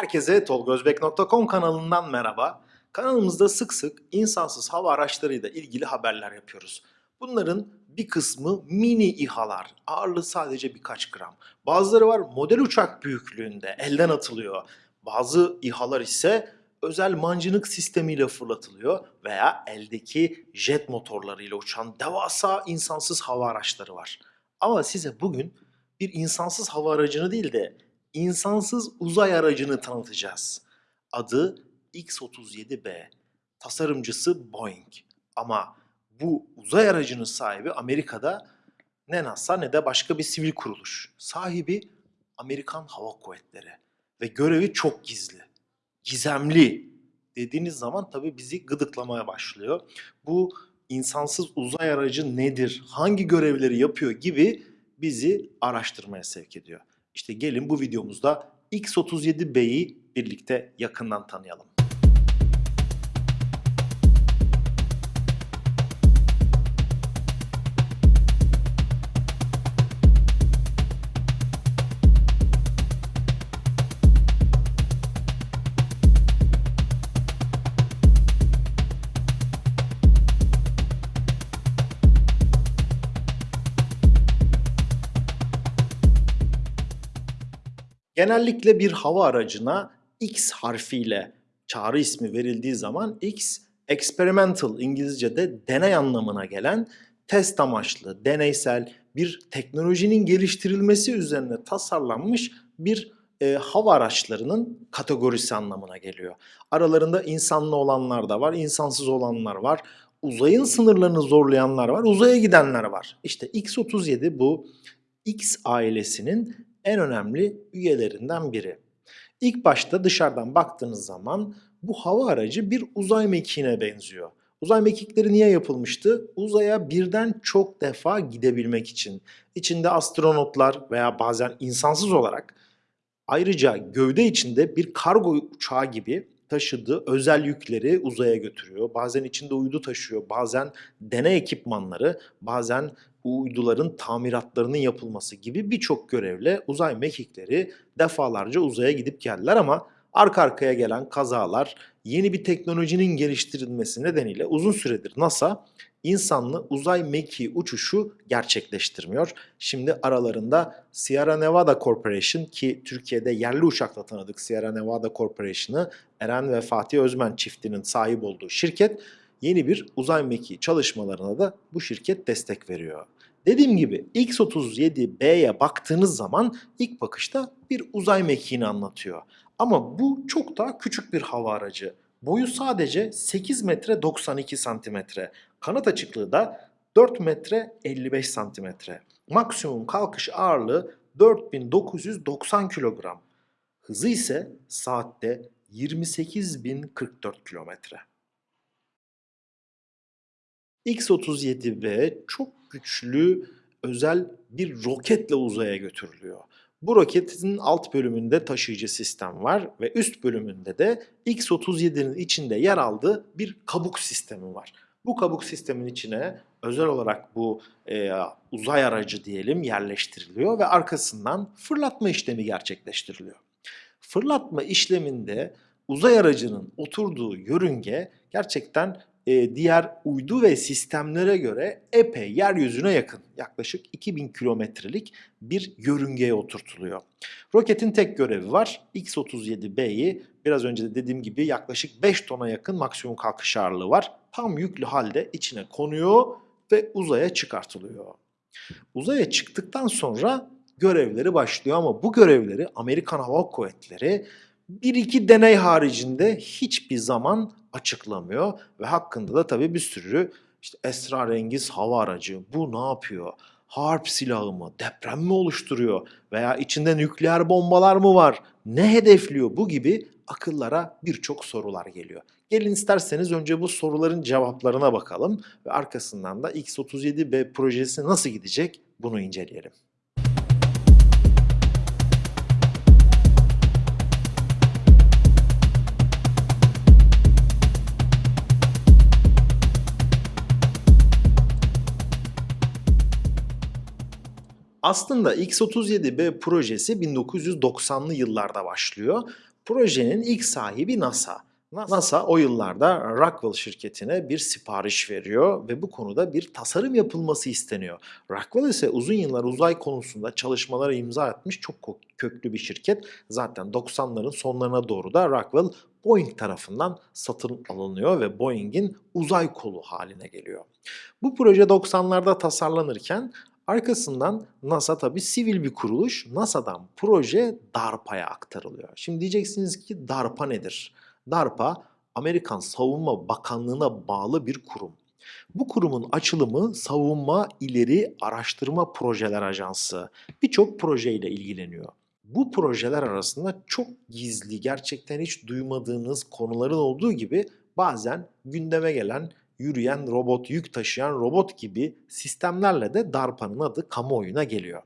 Herkese tolgozbek.com kanalından merhaba. Kanalımızda sık sık insansız hava araçlarıyla ilgili haberler yapıyoruz. Bunların bir kısmı mini İHA'lar, ağırlığı sadece birkaç gram. Bazıları var model uçak büyüklüğünde, elden atılıyor. Bazı İHA'lar ise özel mancınık sistemiyle fırlatılıyor veya eldeki jet motorlarıyla uçan devasa insansız hava araçları var. Ama size bugün bir insansız hava aracını değil de insansız uzay aracını tanıtacağız. Adı X-37B. Tasarımcısı Boeing. Ama bu uzay aracının sahibi Amerika'da ne NASA ne de başka bir sivil kuruluş. Sahibi Amerikan Hava Kuvvetleri. Ve görevi çok gizli. Gizemli dediğiniz zaman tabii bizi gıdıklamaya başlıyor. Bu insansız uzay aracı nedir, hangi görevleri yapıyor gibi bizi araştırmaya sevk ediyor. İşte gelin bu videomuzda X-37B'yi birlikte yakından tanıyalım. Genellikle bir hava aracına X harfiyle çağrı ismi verildiği zaman X experimental İngilizce'de deney anlamına gelen test amaçlı, deneysel bir teknolojinin geliştirilmesi üzerine tasarlanmış bir e, hava araçlarının kategorisi anlamına geliyor. Aralarında insanlı olanlar da var, insansız olanlar var. Uzayın sınırlarını zorlayanlar var, uzaya gidenler var. İşte X-37 bu X ailesinin en önemli üyelerinden biri. İlk başta dışarıdan baktığınız zaman bu hava aracı bir uzay mekiğine benziyor. Uzay mekikleri niye yapılmıştı? Uzaya birden çok defa gidebilmek için. İçinde astronotlar veya bazen insansız olarak ayrıca gövde içinde bir kargo uçağı gibi taşıdığı özel yükleri uzaya götürüyor. Bazen içinde uydu taşıyor, bazen deney ekipmanları, bazen uyduların tamiratlarının yapılması gibi birçok görevle uzay mekikleri defalarca uzaya gidip geldiler ama arka arkaya gelen kazalar, yeni bir teknolojinin geliştirilmesi nedeniyle uzun süredir NASA insanlı uzay mekiği uçuşu gerçekleştirmiyor. Şimdi aralarında Sierra Nevada Corporation ki Türkiye'de yerli uçakla tanıdık Sierra Nevada Corporation'ı Eren ve Fatih Özmen çiftinin sahip olduğu şirket yeni bir uzay mekiği çalışmalarına da bu şirket destek veriyor. Dediğim gibi X-37B'ye baktığınız zaman ilk bakışta bir uzay mekiğini anlatıyor. Ama bu çok daha küçük bir hava aracı. Boyu sadece 8 metre 92 santimetre. Kanat açıklığı da 4 metre 55 santimetre. Maksimum kalkış ağırlığı 4990 kilogram. Hızı ise saatte 28.044 kilometre. X-37B çok güçlü özel bir roketle uzaya götürülüyor. Bu roketin alt bölümünde taşıyıcı sistem var ve üst bölümünde de X-37'nin içinde yer aldığı bir kabuk sistemi var. Bu kabuk sistemin içine özel olarak bu e, uzay aracı diyelim yerleştiriliyor ve arkasından fırlatma işlemi gerçekleştiriliyor. Fırlatma işleminde uzay aracının oturduğu yörünge gerçekten e, diğer uydu ve sistemlere göre epey yeryüzüne yakın. Yaklaşık 2000 kilometrelik bir yörüngeye oturtuluyor. Roketin tek görevi var. X-37B'yi biraz önce de dediğim gibi yaklaşık 5 tona yakın maksimum kalkış ağırlığı var. Tam yüklü halde içine konuyor ve uzaya çıkartılıyor. Uzaya çıktıktan sonra görevleri başlıyor ama bu görevleri Amerikan Hava Kuvvetleri bir iki deney haricinde hiçbir zaman açıklamıyor ve hakkında da tabii bir sürü işte esrarengiz hava aracı bu ne yapıyor? Harp silahı mı? Deprem mi oluşturuyor? Veya içinde nükleer bombalar mı var? Ne hedefliyor? Bu gibi akıllara birçok sorular geliyor. Gelin isterseniz önce bu soruların cevaplarına bakalım ve arkasından da X-37B projesi nasıl gidecek bunu inceleyelim. Aslında X-37B projesi 1990'lı yıllarda başlıyor. Projenin ilk sahibi NASA. NASA o yıllarda Rockwell şirketine bir sipariş veriyor ve bu konuda bir tasarım yapılması isteniyor. Rockwell ise uzun yıllar uzay konusunda çalışmalara imza atmış çok köklü bir şirket. Zaten 90'ların sonlarına doğru da Rockwell Boeing tarafından satın alınıyor ve Boeing'in uzay kolu haline geliyor. Bu proje 90'larda tasarlanırken arkasından NASA tabii sivil bir kuruluş. NASA'dan proje DARPA'ya aktarılıyor. Şimdi diyeceksiniz ki DARPA nedir? DARPA Amerikan Savunma Bakanlığı'na bağlı bir kurum. Bu kurumun açılımı Savunma İleri Araştırma Projeler Ajansı. Birçok projeyle ilgileniyor. Bu projeler arasında çok gizli, gerçekten hiç duymadığınız konuların olduğu gibi bazen gündeme gelen yürüyen robot, yük taşıyan robot gibi sistemlerle de DARPA'nın adı kamuoyuna geliyor.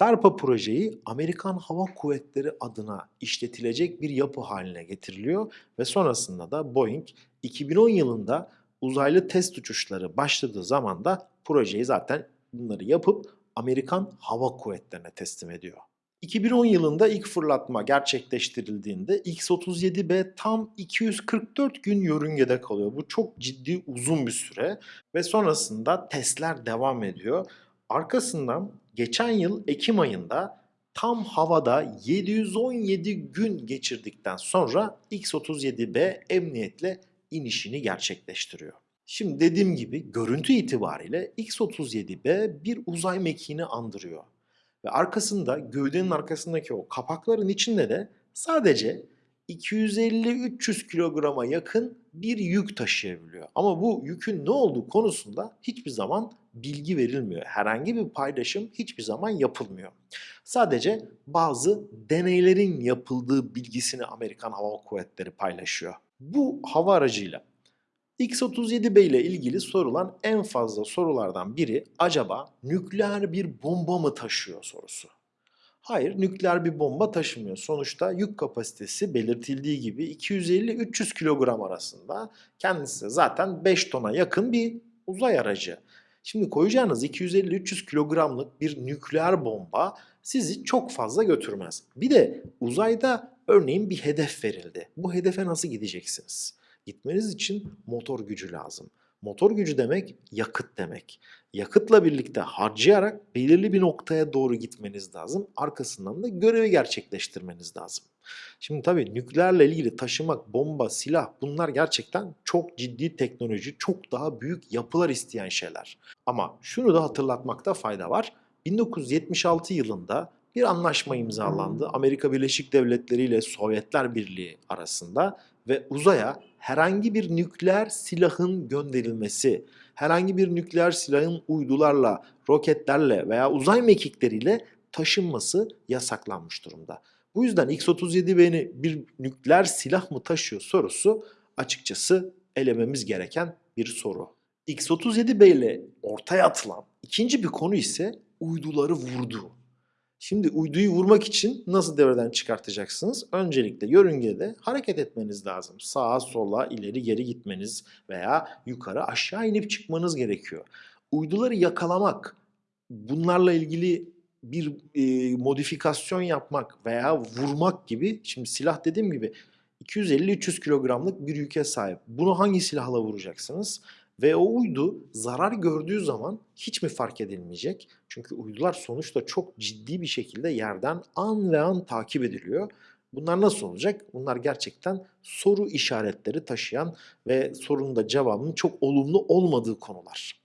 DARPA projeyi Amerikan Hava Kuvvetleri adına işletilecek bir yapı haline getiriliyor ve sonrasında da Boeing 2010 yılında uzaylı test uçuşları başladığı zaman da projeyi zaten bunları yapıp Amerikan Hava Kuvvetleri'ne teslim ediyor. 2010 yılında ilk fırlatma gerçekleştirildiğinde X-37B tam 244 gün yörüngede kalıyor. Bu çok ciddi uzun bir süre ve sonrasında testler devam ediyor. Arkasından geçen yıl Ekim ayında tam havada 717 gün geçirdikten sonra X-37B emniyetle inişini gerçekleştiriyor. Şimdi dediğim gibi görüntü itibariyle X-37B bir uzay mekiğini andırıyor. Ve arkasında gövdenin arkasındaki o kapakların içinde de sadece 250-300 kilograma yakın bir yük taşıyabiliyor. Ama bu yükün ne olduğu konusunda hiçbir zaman bilgi verilmiyor. Herhangi bir paylaşım hiçbir zaman yapılmıyor. Sadece bazı deneylerin yapıldığı bilgisini Amerikan Hava Kuvvetleri paylaşıyor. Bu hava aracıyla X-37B ile ilgili sorulan en fazla sorulardan biri acaba nükleer bir bomba mı taşıyor sorusu. Hayır, nükleer bir bomba taşımıyor. Sonuçta yük kapasitesi belirtildiği gibi 250-300 kilogram arasında. Kendisi zaten 5 tona yakın bir uzay aracı. Şimdi koyacağınız 250-300 kilogramlık bir nükleer bomba sizi çok fazla götürmez. Bir de uzayda örneğin bir hedef verildi. Bu hedefe nasıl gideceksiniz? Gitmeniz için motor gücü lazım. Motor gücü demek yakıt demek. Yakıtla birlikte harcayarak belirli bir noktaya doğru gitmeniz lazım. Arkasından da görevi gerçekleştirmeniz lazım. Şimdi tabii nükleerle ilgili taşımak, bomba, silah bunlar gerçekten çok ciddi teknoloji, çok daha büyük yapılar isteyen şeyler. Ama şunu da hatırlatmakta fayda var. 1976 yılında bir anlaşma imzalandı. Amerika Birleşik Devletleri ile Sovyetler Birliği arasında ve uzaya herhangi bir nükleer silahın gönderilmesi, herhangi bir nükleer silahın uydularla, roketlerle veya uzay mekikleriyle taşınması yasaklanmış durumda. Bu yüzden X-37B'ni bir nükleer silah mı taşıyor sorusu açıkçası elememiz gereken bir soru. X-37B ile ortaya atılan ikinci bir konu ise uyduları vurdu. Şimdi uyduyu vurmak için nasıl devreden çıkartacaksınız? Öncelikle yörüngede hareket etmeniz lazım. Sağa, sola, ileri, geri gitmeniz veya yukarı, aşağı inip çıkmanız gerekiyor. Uyduları yakalamak, bunlarla ilgili bir e, modifikasyon yapmak veya vurmak gibi, şimdi silah dediğim gibi 250-300 kilogramlık bir yüke sahip. Bunu hangi silahla vuracaksınız? Ve o uydu zarar gördüğü zaman hiç mi fark edilmeyecek? Çünkü uydular sonuçta çok ciddi bir şekilde yerden an ve an takip ediliyor. Bunlar nasıl olacak? Bunlar gerçekten soru işaretleri taşıyan ve sorunun da cevabının çok olumlu olmadığı konular.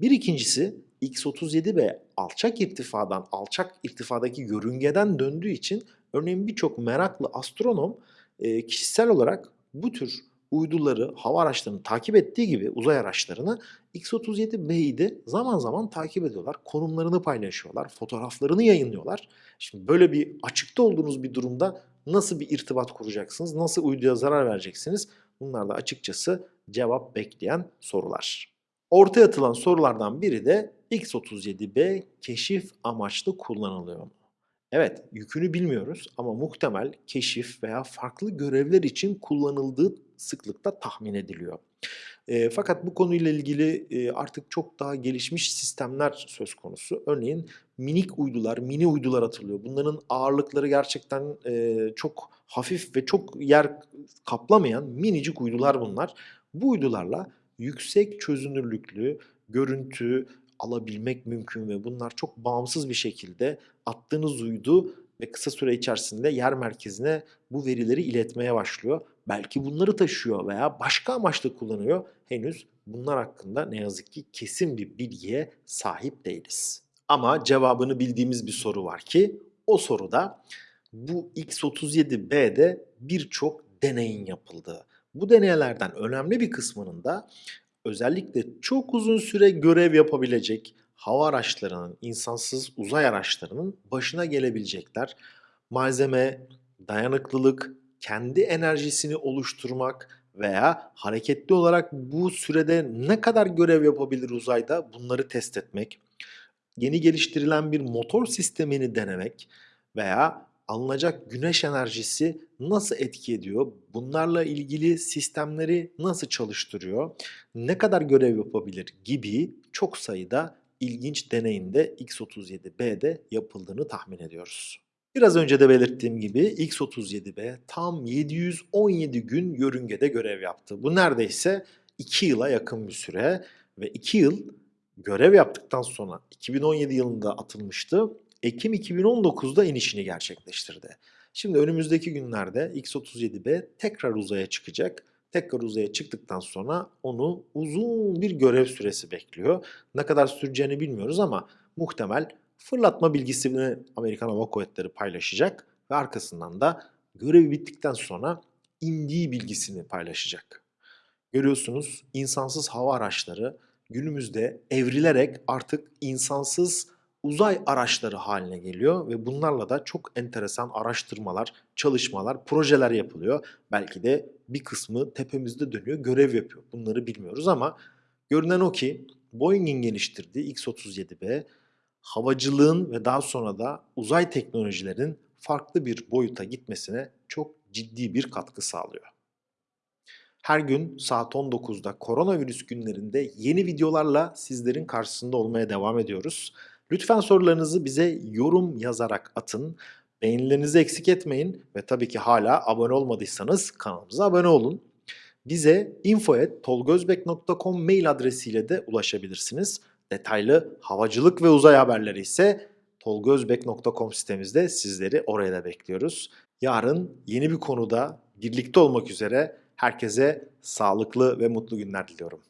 Bir ikincisi X-37B alçak irtifadan, alçak irtifadaki yörüngeden döndüğü için örneğin birçok meraklı astronom e, kişisel olarak bu tür uyduları, hava araçlarını takip ettiği gibi uzay araçlarını X-37B'yi de zaman zaman takip ediyorlar. Konumlarını paylaşıyorlar, fotoğraflarını yayınlıyorlar. Şimdi böyle bir açıkta olduğunuz bir durumda nasıl bir irtibat kuracaksınız, nasıl uyduya zarar vereceksiniz? Bunlar da açıkçası cevap bekleyen sorular. Ortaya atılan sorulardan biri de X-37B keşif amaçlı kullanılıyor mu? Evet, yükünü bilmiyoruz ama muhtemel keşif veya farklı görevler için kullanıldığı sıklıkta tahmin ediliyor. E, fakat bu konuyla ilgili e, artık çok daha gelişmiş sistemler söz konusu. Örneğin minik uydular, mini uydular atılıyor. Bunların ağırlıkları gerçekten e, çok hafif ve çok yer kaplamayan minicik uydular bunlar. Bu uydularla yüksek çözünürlüklü görüntü alabilmek mümkün ve bunlar çok bağımsız bir şekilde attığınız uydu ve kısa süre içerisinde yer merkezine bu verileri iletmeye başlıyor. Belki bunları taşıyor veya başka amaçla kullanıyor. Henüz bunlar hakkında ne yazık ki kesin bir bilgiye sahip değiliz. Ama cevabını bildiğimiz bir soru var ki o soruda bu X37B'de birçok deneyin yapıldığı. Bu deneylerden önemli bir kısmının da özellikle çok uzun süre görev yapabilecek hava araçlarının, insansız uzay araçlarının başına gelebilecekler. Malzeme, dayanıklılık, kendi enerjisini oluşturmak veya hareketli olarak bu sürede ne kadar görev yapabilir uzayda bunları test etmek, yeni geliştirilen bir motor sistemini denemek veya alınacak güneş enerjisi nasıl etki ediyor? Bunlarla ilgili sistemleri nasıl çalıştırıyor? Ne kadar görev yapabilir gibi çok sayıda ilginç deneyinde X37B'de yapıldığını tahmin ediyoruz. Biraz önce de belirttiğim gibi X37B tam 717 gün yörüngede görev yaptı. Bu neredeyse 2 yıla yakın bir süre ve 2 yıl görev yaptıktan sonra 2017 yılında atılmıştı. Ekim 2019'da inişini gerçekleştirdi. Şimdi önümüzdeki günlerde X-37B tekrar uzaya çıkacak. Tekrar uzaya çıktıktan sonra onu uzun bir görev süresi bekliyor. Ne kadar süreceğini bilmiyoruz ama muhtemel fırlatma bilgisini Amerikan Hava Kuvvetleri paylaşacak ve arkasından da görevi bittikten sonra indiği bilgisini paylaşacak. Görüyorsunuz insansız hava araçları günümüzde evrilerek artık insansız uzay araçları haline geliyor ve bunlarla da çok enteresan araştırmalar, çalışmalar, projeler yapılıyor. Belki de bir kısmı tepemizde dönüyor, görev yapıyor. Bunları bilmiyoruz ama görünen o ki Boeing'in geliştirdiği X-37B havacılığın ve daha sonra da uzay teknolojilerin farklı bir boyuta gitmesine çok ciddi bir katkı sağlıyor. Her gün saat 19'da koronavirüs günlerinde yeni videolarla sizlerin karşısında olmaya devam ediyoruz. Lütfen sorularınızı bize yorum yazarak atın. Beğenilerinizi eksik etmeyin ve tabii ki hala abone olmadıysanız kanalımıza abone olun. Bize info.tolgozbek.com mail adresiyle de ulaşabilirsiniz. Detaylı havacılık ve uzay haberleri ise tolgozbek.com sitemizde sizleri oraya da bekliyoruz. Yarın yeni bir konuda birlikte olmak üzere herkese sağlıklı ve mutlu günler diliyorum.